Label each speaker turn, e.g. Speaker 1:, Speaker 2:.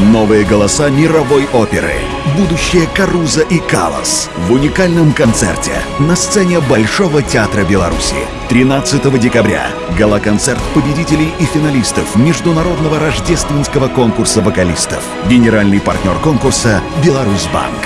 Speaker 1: Новые голоса мировой оперы. Будущее Каруза и Калас. В уникальном концерте на сцене Большого театра Беларуси. 13 декабря. Гала-концерт победителей и финалистов Международного рождественского конкурса вокалистов. Генеральный партнер конкурса «Беларусьбанк».